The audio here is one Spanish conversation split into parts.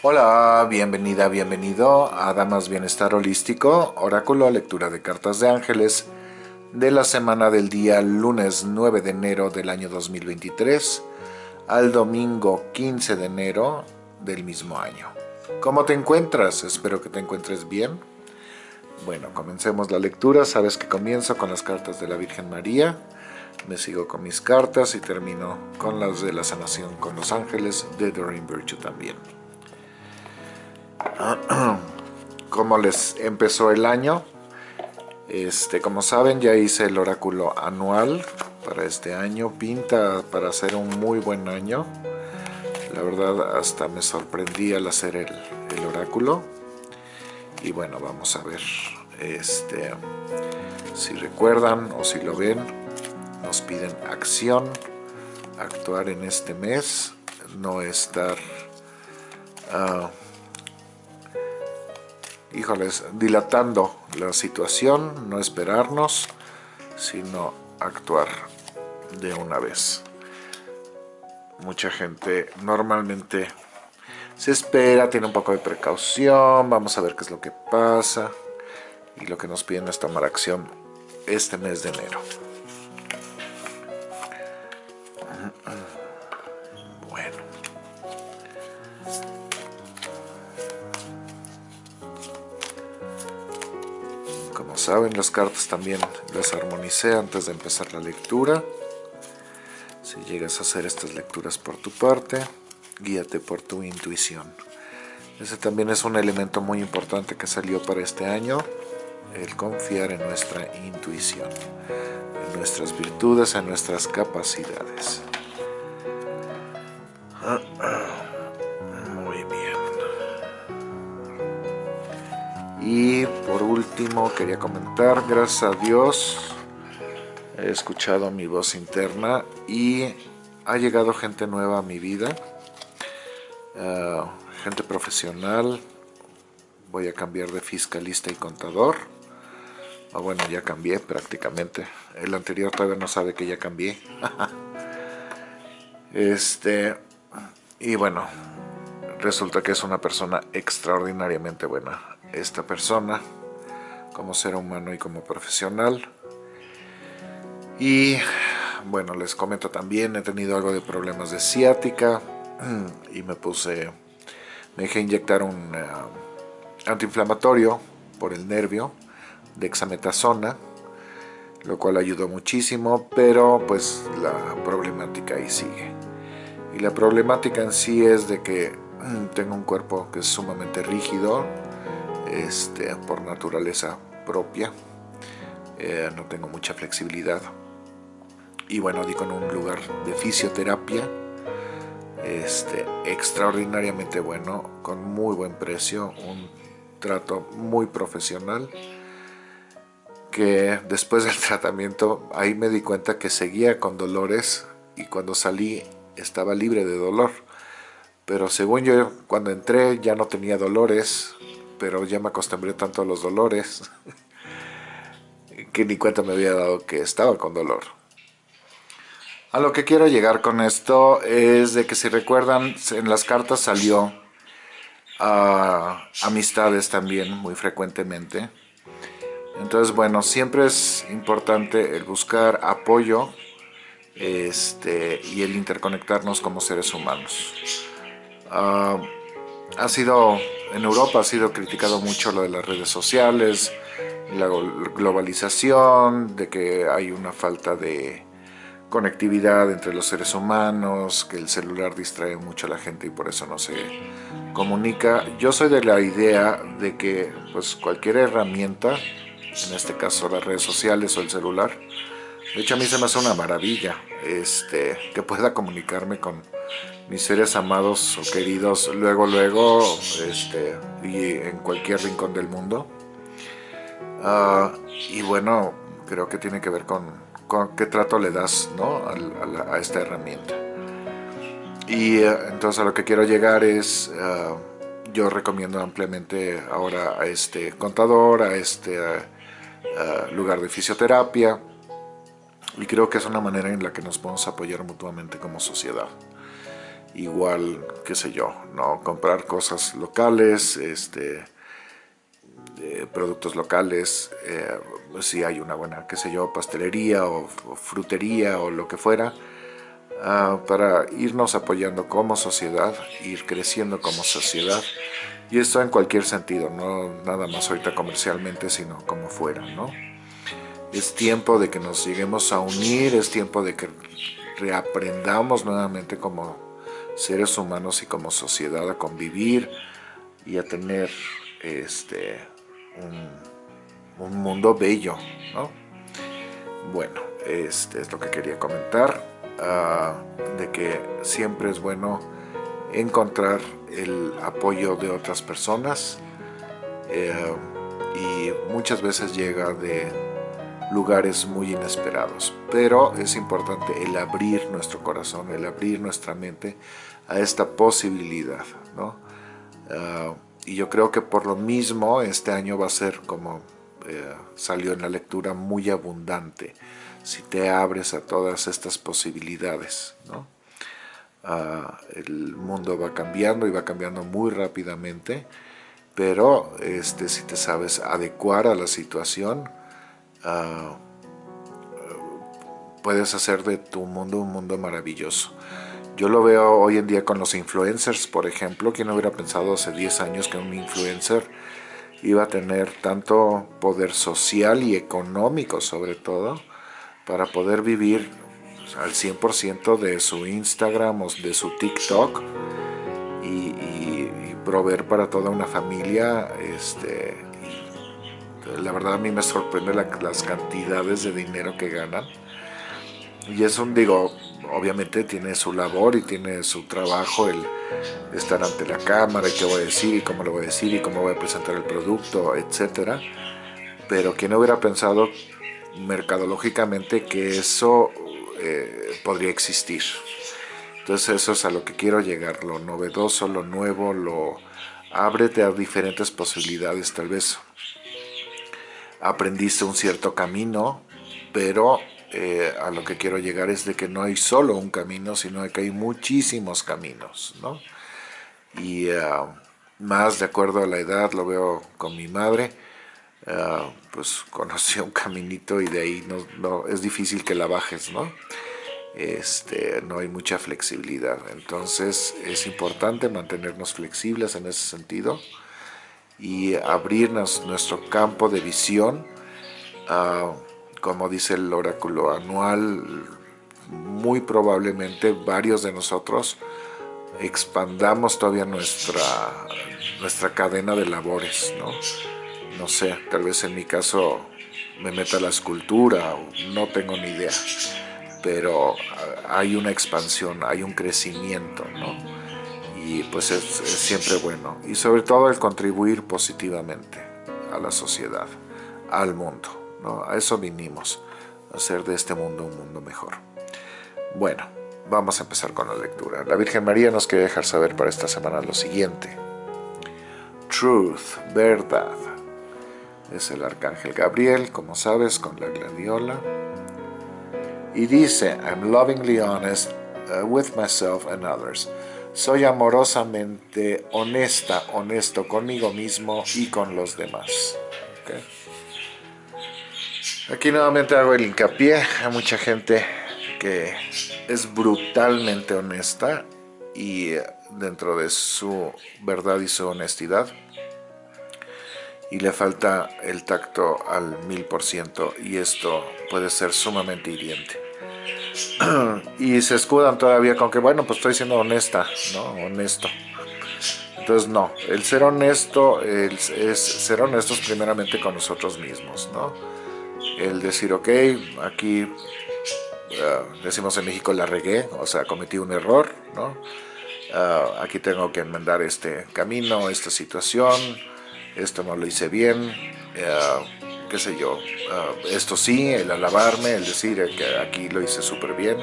Hola, bienvenida, bienvenido a Damas Bienestar Holístico, oráculo, lectura de cartas de ángeles de la semana del día lunes 9 de enero del año 2023 al domingo 15 de enero del mismo año. ¿Cómo te encuentras? Espero que te encuentres bien. Bueno, comencemos la lectura. Sabes que comienzo con las cartas de la Virgen María. Me sigo con mis cartas y termino con las de la sanación con los ángeles de Doreen Virtue también. ¿Cómo les empezó el año? Este, como saben, ya hice el oráculo anual para este año. Pinta para hacer un muy buen año. La verdad, hasta me sorprendí al hacer el, oráculo. Y bueno, vamos a ver este, si recuerdan o si lo ven. Nos piden acción, actuar en este mes, no estar... Uh, híjoles, dilatando la situación, no esperarnos, sino actuar de una vez. Mucha gente normalmente se espera, tiene un poco de precaución, vamos a ver qué es lo que pasa. Y lo que nos piden es tomar acción este mes de enero. Saben, las cartas también las armonicé antes de empezar la lectura. Si llegas a hacer estas lecturas por tu parte, guíate por tu intuición. Ese también es un elemento muy importante que salió para este año, el confiar en nuestra intuición, en nuestras virtudes, en nuestras capacidades. Quería comentar, gracias a Dios he escuchado mi voz interna y ha llegado gente nueva a mi vida, ah, gente profesional, voy a cambiar de fiscalista y contador, o bueno ya cambié prácticamente, el anterior todavía no sabe que ya cambié, este, y bueno, resulta que es una persona extraordinariamente buena, esta persona como ser humano y como profesional. Y bueno, les comento también, he tenido algo de problemas de ciática y me puse, me dejé inyectar un eh, antiinflamatorio por el nervio de exametasona, lo cual ayudó muchísimo, pero pues la problemática ahí sigue. Y la problemática en sí es de que tengo un cuerpo que es sumamente rígido, este, por naturaleza propia. Eh, no tengo mucha flexibilidad. Y bueno, di con un lugar de fisioterapia este, extraordinariamente bueno, con muy buen precio, un trato muy profesional que después del tratamiento ahí me di cuenta que seguía con dolores y cuando salí estaba libre de dolor pero según yo cuando entré ya no tenía dolores pero ya me acostumbré tanto a los dolores que ni cuenta me había dado que estaba con dolor. A lo que quiero llegar con esto es de que si recuerdan, en las cartas salió amistades también muy frecuentemente. Entonces, bueno, siempre es importante el buscar apoyo este, y el interconectarnos como seres humanos. Ah, ha sido, en Europa ha sido criticado mucho lo de las redes sociales, la globalización, de que hay una falta de conectividad entre los seres humanos, que el celular distrae mucho a la gente y por eso no se comunica. Yo soy de la idea de que pues cualquier herramienta, en este caso las redes sociales o el celular, de hecho a mí se me hace una maravilla este, que pueda comunicarme con mis seres amados o queridos luego, luego, este, y en cualquier rincón del mundo. Ah, y bueno, creo que tiene que ver con, qué trato le das ¿no? a, esta herramienta. Y eh, entonces a lo que quiero llegar es, ah, yo recomiendo ampliamente ahora a este contador, a este ah, lugar de fisioterapia, y creo que es una manera en la que nos podemos apoyar mutuamente como sociedad igual, qué sé yo, ¿no? Comprar cosas locales, este, productos locales, eh, si hay una buena, qué sé yo, pastelería o, frutería o lo que fuera, ah, para irnos apoyando como sociedad, ir creciendo como sociedad, y esto en cualquier sentido, no nada más ahorita comercialmente, sino como fuera, ¿no? Es tiempo de que nos lleguemos a unir, es tiempo de que reaprendamos nuevamente como seres humanos y como sociedad a convivir y a tener este, un, mundo bello, ¿no? Bueno, este es lo que quería comentar, ah, de que siempre es bueno encontrar el apoyo de otras personas eh, y muchas veces llega de lugares muy inesperados, pero es importante el abrir nuestro corazón, el abrir nuestra mente a esta posibilidad, ¿no? Ah, y yo creo que por lo mismo este año va a ser como eh, salió en la lectura muy abundante si te abres a todas estas posibilidades ¿no? Ah, el mundo va cambiando y va cambiando muy rápidamente pero este, si te sabes adecuar a la situación ah, puedes hacer de tu mundo un mundo maravilloso yo lo veo hoy en día con los influencers, por ejemplo. ¿Quién hubiera pensado hace 10 años que un influencer iba a tener tanto poder social y económico sobre todo para poder vivir al 100% de su Instagram o de su TikTok y, proveer para toda una familia este, la verdad a mí me sorprende las cantidades de dinero que ganan y es un, digo, obviamente tiene su labor y tiene su trabajo el estar ante la cámara y qué voy a decir y cómo lo voy a decir y cómo voy a presentar el producto, etcétera. Pero ¿quién hubiera pensado mercadológicamente que eso eh, podría existir? Entonces eso es a lo que quiero llegar, lo novedoso, lo nuevo, lo ábrete a diferentes posibilidades tal vez. Aprendiste un cierto camino, pero eh, a lo que quiero llegar es de que no hay solo un camino, sino que hay muchísimos caminos, ¿no? Y eh, más de acuerdo a la edad, lo veo con mi madre, eh, pues conocí un caminito y de ahí no, es difícil que la bajes, ¿no? Este, no hay mucha flexibilidad, entonces es importante mantenernos flexibles en ese sentido y abrirnos nuestro campo de visión a como dice el oráculo anual, muy probablemente varios de nosotros expandamos todavía nuestra, nuestra cadena de labores, ¿no? No sé, tal vez en mi caso me meta la escultura, no tengo ni idea, pero hay una expansión, hay un crecimiento, ¿no? Y pues es siempre bueno. Y sobre todo el contribuir positivamente a la sociedad, al mundo. A eso vinimos, a hacer de este mundo un mundo mejor. Bueno, vamos a empezar con la lectura. La Virgen María nos quiere dejar saber para esta semana lo siguiente. Truth, verdad. Es el Arcángel Gabriel, como sabes, con la gladiola. Y dice, I'm lovingly honest uh, with myself and others. Soy amorosamente honesta, honesto conmigo mismo y con los demás. Aquí nuevamente hago el hincapié a mucha gente que es brutalmente honesta y dentro de su verdad y su honestidad y le falta el tacto al mil por ciento y esto puede ser sumamente hiriente y se escudan todavía con que bueno pues estoy siendo honesta no honesto. Entonces no el ser honesto es ser honestos primeramente con nosotros mismos no el decir, ok, aquí uh, decimos en México la regué, o sea, cometí un error, ¿no? Uh, aquí tengo que enmendar este camino, esta situación, esto no lo hice bien, uh, qué sé yo, esto sí, el alabarme, el decir que aquí lo hice súper bien,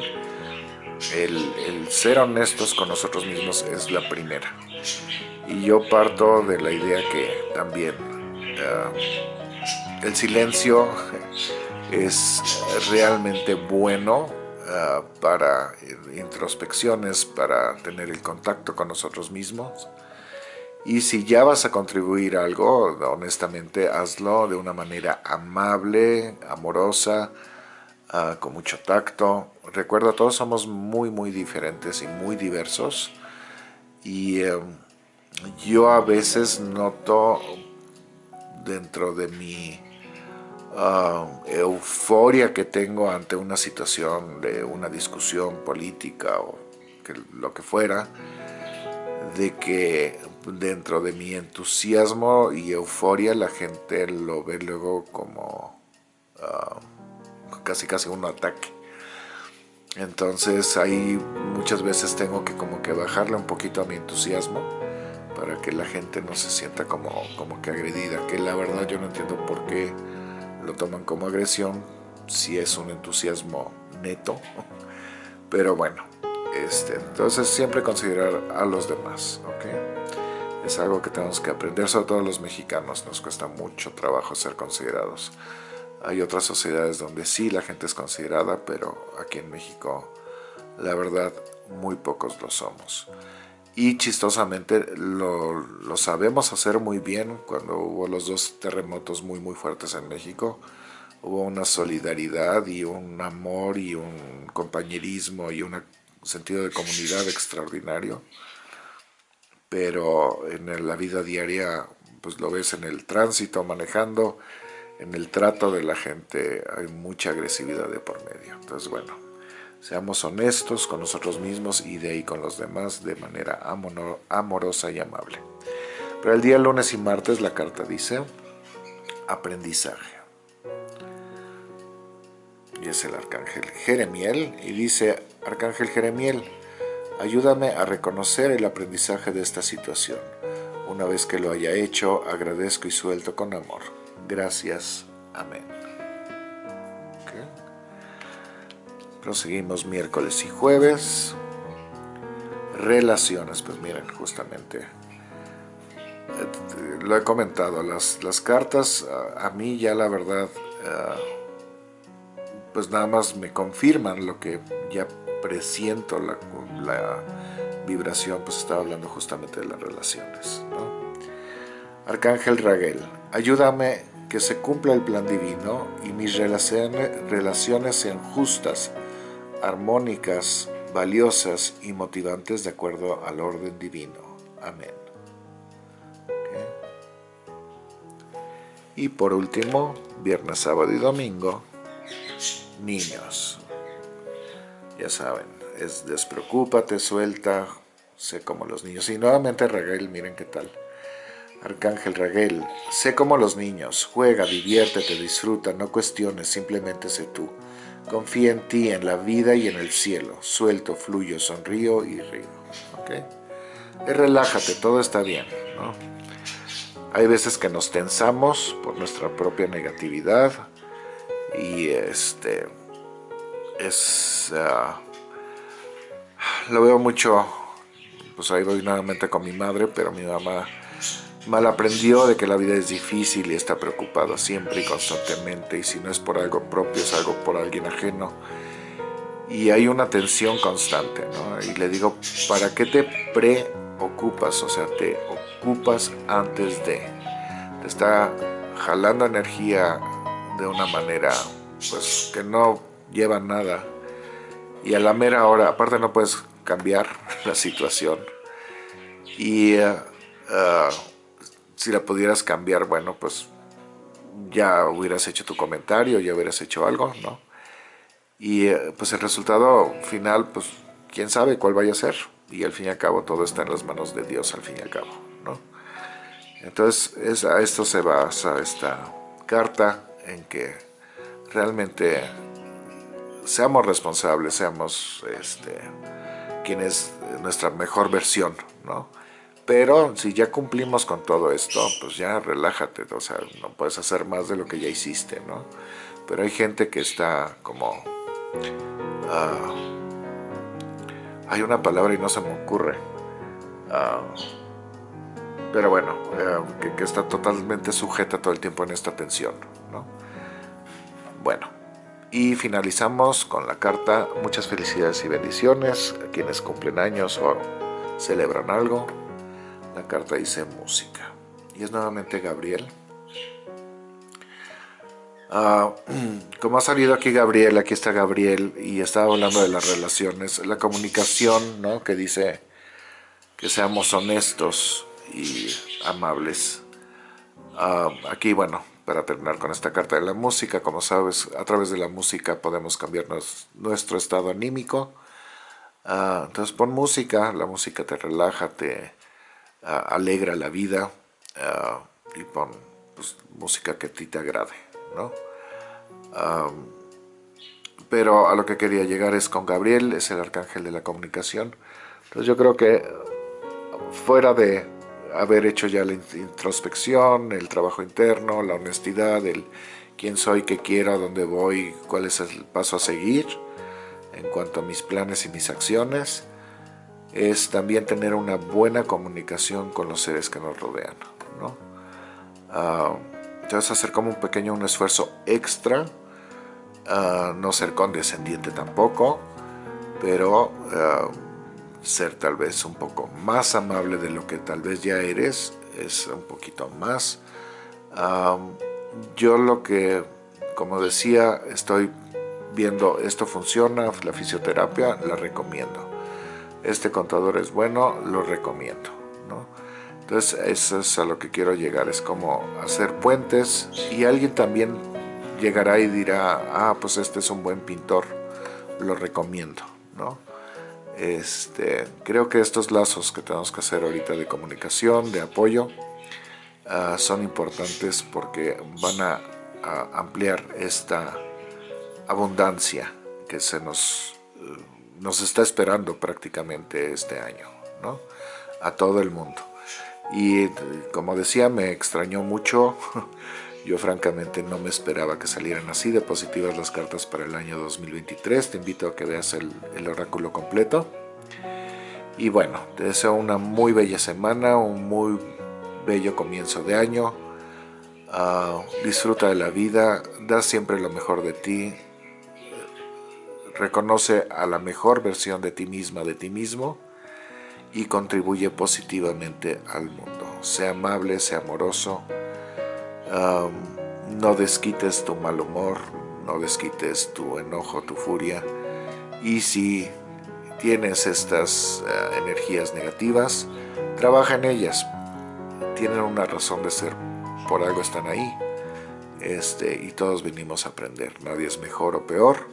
el, ser honestos con nosotros mismos es la primera. Y yo parto de la idea que también el silencio es realmente bueno ah, para introspecciones, para tener el contacto con nosotros mismos. Y si ya vas a contribuir algo, honestamente hazlo de una manera amable, amorosa, ah, con mucho tacto. Recuerda, todos somos muy, muy diferentes y muy diversos. Y em, yo a veces noto dentro de mi ah, euforia que tengo ante una situación de una discusión política o lo que fuera, de que dentro de mi entusiasmo y euforia la gente lo ve luego como ah, casi casi un ataque. Entonces ahí muchas veces tengo que como que bajarle un poquito a mi entusiasmo para que la gente no se sienta como, como que agredida, que la verdad yo no entiendo por qué lo toman como agresión si es un entusiasmo neto, pero bueno, este, entonces siempre considerar a los demás, ¿ok? Es algo que tenemos que aprender, sobre todo los mexicanos, nos cuesta mucho trabajo ser considerados. Hay otras sociedades donde sí la gente es considerada, pero aquí en México la verdad muy pocos lo somos. Y chistosamente lo, sabemos hacer muy bien cuando hubo los dos terremotos muy muy fuertes en México. Hubo una solidaridad y un amor y un compañerismo y un sentido de comunidad extraordinario pero en la vida diaria pues lo ves en el tránsito manejando en el trato de la gente hay mucha agresividad de por medio entonces bueno Seamos honestos con nosotros mismos y de ahí con los demás de manera amorosa y amable. Pero el día lunes y martes la carta dice aprendizaje. Y es el arcángel Jeremiel y dice, arcángel Jeremiel, ayúdame a reconocer el aprendizaje de esta situación. Una vez que lo haya hecho, agradezco y suelto con amor. Gracias. Amén. Proseguimos miércoles y jueves. Relaciones, pues miren, justamente eh, lo he comentado, las, las cartas a, mí ya la verdad eh, pues nada más me confirman lo que ya presiento la, la vibración, pues estaba hablando justamente de las relaciones. Arcángel Raguel, ayúdame que se cumpla el plan divino y mis relaciones, relaciones sean justas armónicas, valiosas y motivantes de acuerdo al orden divino. Amén. Y por último, viernes, sábado y domingo, niños. Ya saben, es despreocúpate, suelta, sé como los niños. Y nuevamente Raguel, miren qué tal. Arcángel Raguel, sé como los niños, juega, diviértete, disfruta, no cuestiones, simplemente sé tú. Confía en ti, en la vida y en el cielo. Suelto, fluyo, sonrío y río. ¿okay? Y relájate, todo está bien. Hay veces que nos tensamos por nuestra propia negatividad y este es ah, lo veo mucho pues ahí voy nuevamente con mi madre pero mi mamá Mal aprendió de que la vida es difícil y está preocupado siempre y constantemente y si no es por algo propio es algo por alguien ajeno y hay una tensión constante y le digo ¿para qué te preocupas? o sea te ocupas antes de te está jalando energía de una manera pues que no lleva nada y a la mera hora aparte no puedes cambiar la situación y uh, si la pudieras cambiar, bueno, pues ya hubieras hecho tu comentario, ya hubieras hecho algo, ¿no? Y eh, pues el resultado final, pues quién sabe cuál vaya a ser. Y al fin y al cabo todo está en las manos de Dios al fin y al cabo, ¿no? Entonces es, a esto se basa esta carta en que realmente seamos responsables, seamos este, quien es nuestra mejor versión, ¿no? Pero si ya cumplimos con todo esto, pues ya relájate, o sea, no puedes hacer más de lo que ya hiciste, ¿no? Pero hay gente que está como... Ah, hay una palabra y no se me ocurre. Ah, pero bueno, eh, que, está totalmente sujeta todo el tiempo en esta tensión, ¿no? Bueno, Y finalizamos con la carta muchas felicidades y bendiciones a quienes cumplen años o celebran algo. La carta dice música. Y es nuevamente Gabriel. Ah, como ha salido aquí Gabriel, aquí está Gabriel y estaba hablando de las relaciones, la comunicación, ¿no? Que dice que seamos honestos y amables. Ah, aquí, bueno, para terminar con esta carta de la música, como sabes, a través de la música podemos cambiar nuestro estado anímico. Ah, entonces pon música, la música te relaja, te alegra la vida y pon pues, música que a ti te agrade, ¿no? pero a lo que quería llegar es con Gabriel, es el arcángel de la comunicación. Entonces yo creo que fuera de haber hecho ya la introspección, el trabajo interno, la honestidad, el quién soy, qué quiero, dónde voy, cuál es el paso a seguir en cuanto a mis planes y mis acciones, es también tener una buena comunicación con los seres que nos rodean. ¿no? entonces hacer como un pequeño un esfuerzo extra no ser condescendiente tampoco, pero ser tal vez un poco más amable de lo que tal vez ya eres, es un poquito más. yo lo que, como decía, estoy viendo esto funciona, la fisioterapia la recomiendo. Este contador es bueno, lo recomiendo. Entonces eso es a lo que quiero llegar, es como hacer puentes y alguien también llegará y dirá, ah, pues este es un buen pintor, lo recomiendo, ¿no? Este, creo que estos lazos que tenemos que hacer ahorita de comunicación, de apoyo, ah, son importantes porque van a, ampliar esta abundancia que se nos, eh, nos está esperando prácticamente este año, ¿no? A todo el mundo. Y como decía, me extrañó mucho Yo francamente no me esperaba que salieran así de positivas las cartas para el año 2023. Te invito a que veas el, oráculo completo. Y bueno, te deseo una muy bella semana, un muy bello comienzo de año. Ah, disfruta de la vida, da siempre lo mejor de ti. Reconoce a la mejor versión de ti misma, de ti mismo. Y contribuye positivamente al mundo. Sea amable, sea amoroso no desquites tu mal humor, no desquites tu enojo, tu furia. Y si tienes estas eh, energías negativas, trabaja en ellas. Tienen una razón de ser, por algo están ahí. Este, y todos venimos a aprender. Nadie es mejor o peor,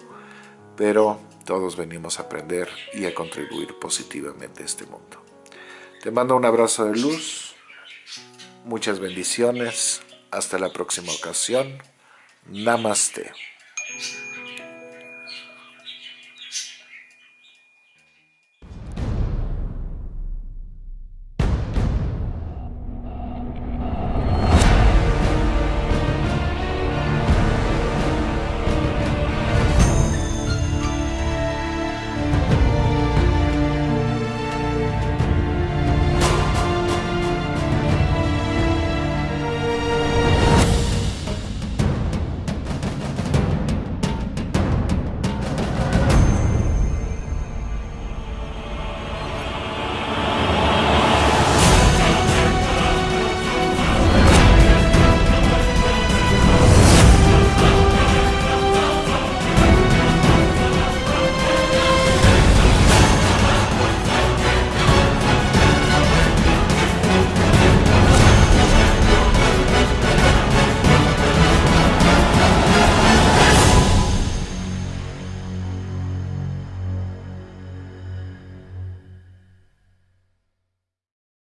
pero todos venimos a aprender y a contribuir positivamente a este mundo. Te mando un abrazo de luz, muchas bendiciones, hasta la próxima ocasión. Namaste.